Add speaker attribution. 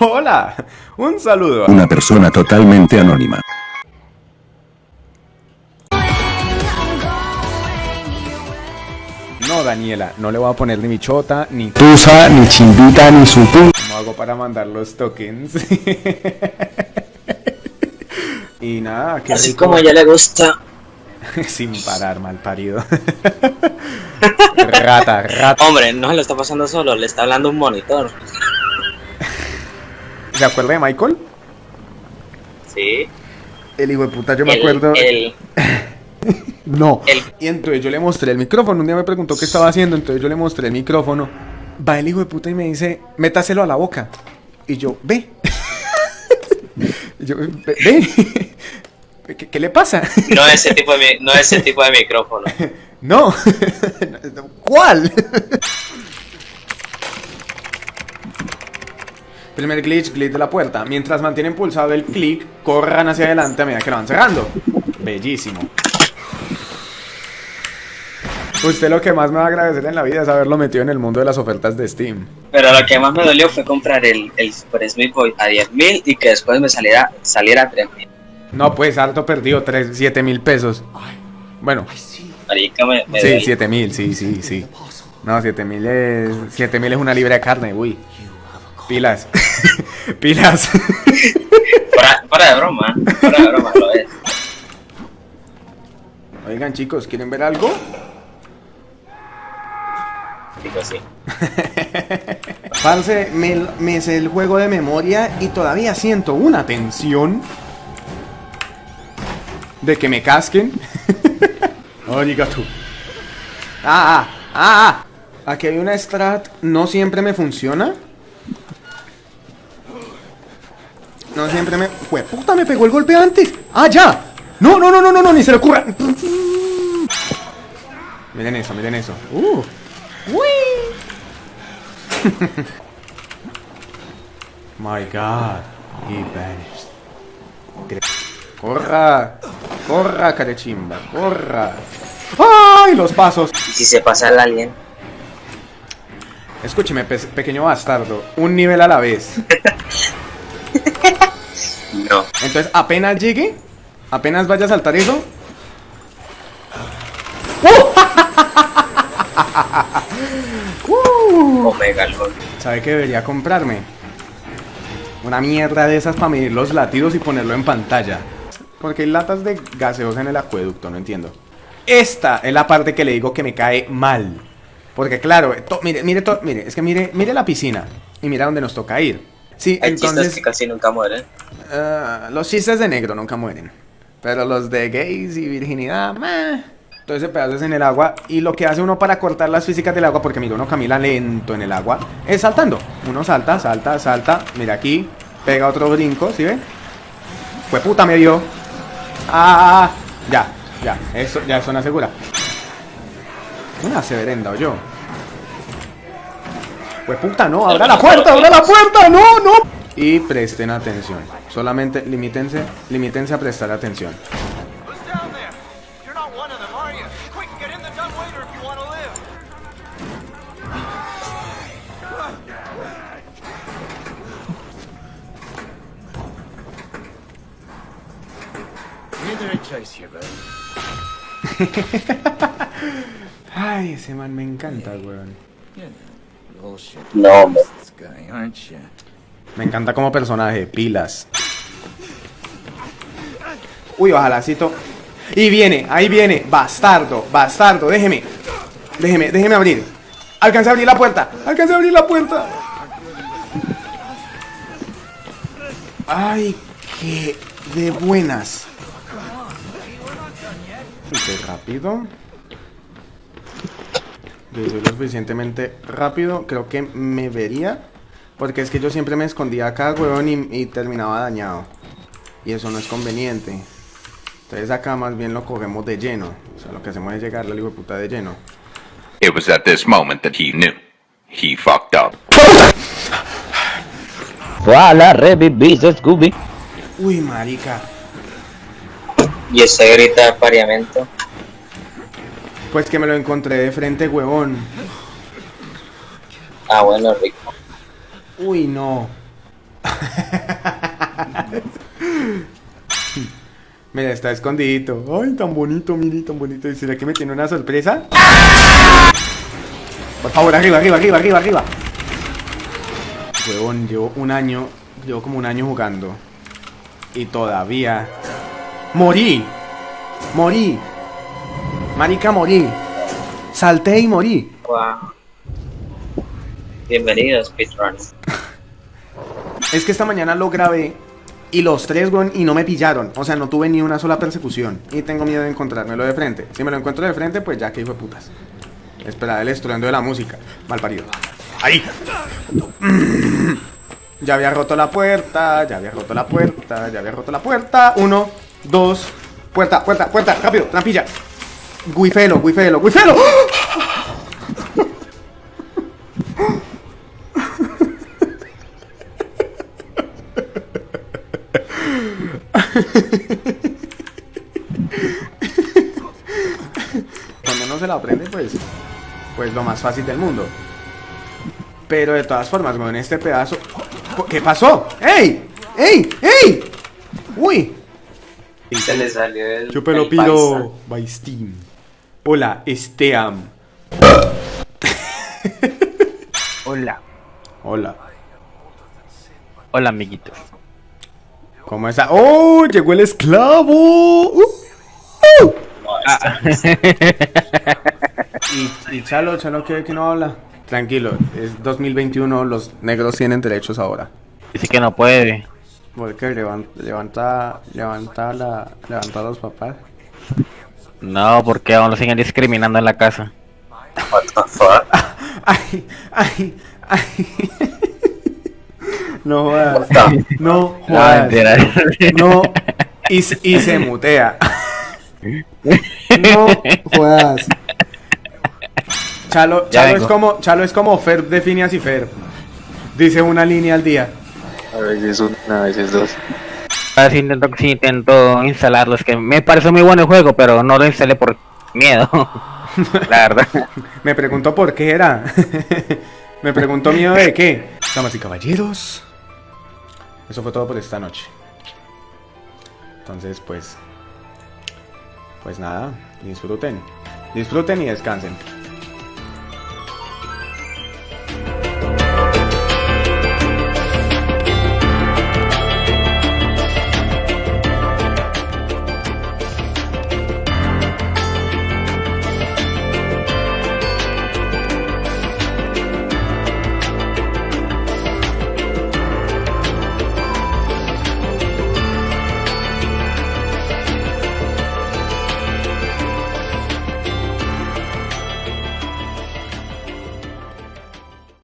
Speaker 1: Hola, un saludo.
Speaker 2: Una persona totalmente anónima.
Speaker 1: No, Daniela, no le voy a poner ni michota, ni tusa, ni chimbita, ni su ¿Cómo hago para mandar los tokens? y nada, que
Speaker 3: Así como a ella le gusta.
Speaker 1: Sin parar, mal parido. rata, rata.
Speaker 3: Hombre, no se lo está pasando solo, le está hablando un monitor.
Speaker 1: ¿Se acuerda de Michael?
Speaker 3: Sí.
Speaker 1: El hijo de puta, yo me
Speaker 3: El-
Speaker 1: acuerdo.
Speaker 3: el-
Speaker 1: No.
Speaker 3: el-
Speaker 1: Y entonces yo le mostré el micrófono. Un día me preguntó qué estaba haciendo. Entonces yo le mostré el micrófono. Va el hijo de puta y me dice, métaselo a la boca. Y yo, ve. Y yo, ve. ve. ¿Qué, qué le pasa?
Speaker 3: No ese tipo de, no ese tipo de micrófono.
Speaker 1: No. ¿Cuál? Primer glitch, glitch de la puerta. Mientras mantienen pulsado el clic, corran hacia adelante a medida que lo van cerrando. Bellísimo. Usted lo que más me va a agradecer en la vida es haberlo metido en el mundo de las ofertas de Steam.
Speaker 3: Pero lo que más me dolió fue comprar el, el Super Smith Boy a 10.000 y que después me saliera, saliera a 3.000.
Speaker 1: No, pues harto perdido, 3, 7 mil pesos. Bueno,
Speaker 3: Marica, me, me
Speaker 1: sí,
Speaker 3: duele.
Speaker 1: 7 mil, sí, sí, sí. No, 7 mil es, 7 mil es una libra de carne, uy. Pilas. Pilas.
Speaker 3: Fuera, fuera de broma, fuera de broma, lo es.
Speaker 1: Oigan, chicos, ¿quieren ver algo?
Speaker 3: Digo sí.
Speaker 1: Parce, me, me sé el juego de memoria y todavía siento una tensión de que me casquen. Oiga tú. Ah, ah, ah, ah. Aquí hay una strat, no siempre me funciona. No siempre me... Jue puta, me pegó el golpe antes. Ah, ya. No, no, no, no, no, no, ni se le ocurra. Miren eso, miren eso. Uh. Uy. My God, he vanished. Corra, corra, carechimba, corra. ¡Ay, los pasos!
Speaker 3: Y si se pasa el alien,
Speaker 1: Escúcheme, pe- pequeño bastardo, un nivel a la vez. Entonces, apenas llegue, apenas vaya a saltar eso. ¡Uh!
Speaker 3: Omega LOL.
Speaker 1: ¿Sabe qué debería comprarme? Una mierda de esas para medir los latidos y ponerlo en pantalla. Porque hay latas de gaseosa en el acueducto, no entiendo. Esta es la parte que le digo que me cae mal. Porque claro, to- mire, mire, to- mire, es que mire, mire la piscina y mira dónde nos toca ir. Sí,
Speaker 3: Hay chistes
Speaker 1: entonces
Speaker 3: que casi nunca mueren.
Speaker 1: ah, los chistes de negro nunca mueren. Pero los de gays y virginidad, meh. Todo ese pedazo es en el agua. Y lo que hace uno para cortar las físicas del agua, porque mira, uno camina lento en el agua, es saltando. Uno salta, salta, salta. Mira aquí, pega otro brinco, ¿sí ve? Fue puta, me dio. Ah, ya, ya, eso ya suena segura. Una severenda o yo. Pues puta, no, abra la puerta, abra la puerta, no, no. Y presten atención. Solamente limítense, limítense a prestar atención. Ay, ese man me encanta, weón.
Speaker 3: No.
Speaker 1: Me encanta como personaje, pilas. Uy, ojalacito. Y viene, ahí viene. Bastardo, bastardo, déjeme. Déjeme, déjeme abrir. Alcancé a abrir la puerta. Alcancé a abrir la puerta. Ay, qué de buenas. Qué rápido. Yo soy lo suficientemente rápido. Creo que me vería. Porque es que yo siempre me escondía acá, huevón, y, y terminaba dañado. Y eso no es conveniente. Entonces acá más bien lo cogemos de lleno. O sea, lo que hacemos es llegarle al hijo de puta de lleno.
Speaker 4: It was at this moment that he knew. He fucked up.
Speaker 5: Voilà, revivís, Scooby.
Speaker 1: Uy, marica.
Speaker 3: Y ese grita de pariamento.
Speaker 1: Pues que me lo encontré de frente, huevón.
Speaker 3: Ah, bueno, rico.
Speaker 1: Uy, no. Mira, está escondidito. Ay, tan bonito, mire, tan bonito. ¿Y será que me tiene una sorpresa? Por favor, arriba, arriba, arriba, arriba, arriba. Huevón, llevo un año, llevo como un año jugando. Y todavía... ¡Morí! ¡Morí! Marica, morí. Salté y morí.
Speaker 3: Wow. Bienvenido, speedrun.
Speaker 1: Es que esta mañana lo grabé y los tres, weón, y no me pillaron. O sea, no tuve ni una sola persecución. Y tengo miedo de encontrármelo de frente. Si me lo encuentro de frente, pues ya que hijo de putas. Espera, el estruendo de la música. Mal parido. ¡Ahí! Ya había roto la puerta, ya había roto la puerta, ya había roto la puerta. Uno, dos, puerta, puerta, puerta, rápido, trampilla. Guifelo, guifelo, guifelo. Cuando uno se la aprende, pues, pues lo más fácil del mundo. Pero de todas formas, en este pedazo... ¿Qué pasó? ¡Ey! ¡Ey! ¡Ey! ¡Uy!
Speaker 3: Se le salió el.
Speaker 1: Chúpelo
Speaker 3: el
Speaker 1: piro by Steam. Hola, Esteam.
Speaker 5: Hola.
Speaker 1: Hola.
Speaker 5: Hola, amiguitos.
Speaker 1: ¿Cómo está? ¡Oh! ¡Llegó el esclavo! ¡Uh! ¡Uh! y, y Chalo, Chalo, ¿qué, que no habla? Tranquilo, es 2021, los negros tienen derechos ahora.
Speaker 5: Dice que no puede.
Speaker 1: Volker, levanta, levanta, levanta, la, levanta a los papás.
Speaker 5: No, porque aún lo siguen discriminando en la casa.
Speaker 3: What the fuck?
Speaker 1: ¡Ay! ¡Ay! ¡Ay! No jodas. No
Speaker 5: No,
Speaker 1: jodas. No. Y, se- y se mutea. No jodas. Chalo, Chalo es como, Chalo es como Ferb de Phineas y Ferb. Dice una línea al día.
Speaker 6: A veces una, a veces dos.
Speaker 5: A ver si intento, si intento instalarlo. Es que me parece muy bueno el juego, pero no lo instalé por miedo. la verdad.
Speaker 1: Me preguntó por qué era. Me preguntó miedo de qué. Damas y caballeros. Eso fue todo por esta noche. Entonces, pues. Pues nada, disfruten. Disfruten y descansen.